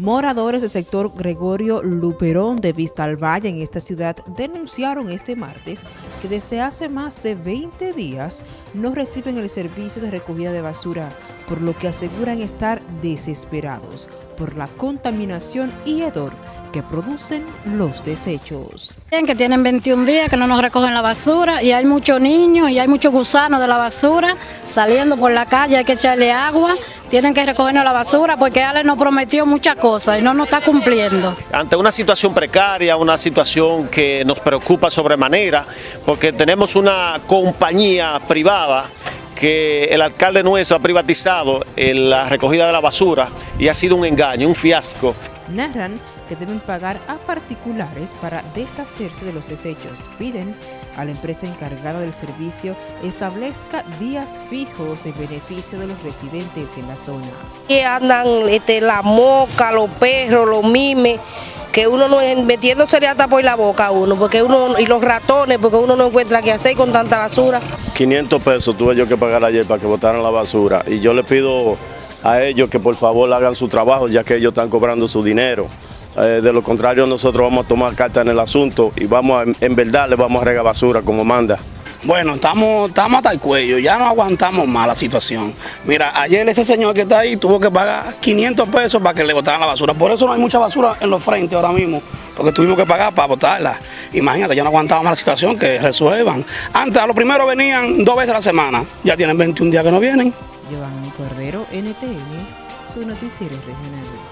Moradores del sector Gregorio Luperón de Vista al Valle en esta ciudad denunciaron este martes que desde hace más de 20 días no reciben el servicio de recogida de basura, por lo que aseguran estar desesperados por la contaminación y hedor que producen los desechos. Que tienen 21 días que no nos recogen la basura y hay muchos niños y hay muchos gusanos de la basura saliendo por la calle, hay que echarle agua, tienen que recogernos la basura porque Ale nos prometió muchas cosas y no nos está cumpliendo. Ante una situación precaria, una situación que nos preocupa sobremanera, porque tenemos una compañía privada que el alcalde nuestro ha privatizado la recogida de la basura y ha sido un engaño, un fiasco. Narran que deben pagar a particulares para deshacerse de los desechos. Piden a la empresa encargada del servicio establezca días fijos en beneficio de los residentes en la zona. Y andan este, la moca, los perros, los mimes, que uno no metiéndose hasta por la boca uno, porque uno y los ratones, porque uno no encuentra qué hacer con tanta basura. 500 pesos tuve yo que pagar ayer para que botaran la basura y yo le pido a ellos que por favor hagan su trabajo ya que ellos están cobrando su dinero. Eh, de lo contrario nosotros vamos a tomar carta en el asunto y vamos en verdad le vamos a regar basura como manda. Bueno, estamos, estamos hasta el cuello, ya no aguantamos más la situación. Mira, ayer ese señor que está ahí tuvo que pagar 500 pesos para que le botaran la basura. Por eso no hay mucha basura en los frentes ahora mismo, porque tuvimos que pagar para botarla. Imagínate, ya no aguantamos más la situación, que resuelvan. Antes, a lo primero venían dos veces a la semana, ya tienen 21 días que no vienen. Cordero, NTN, su noticiero regional.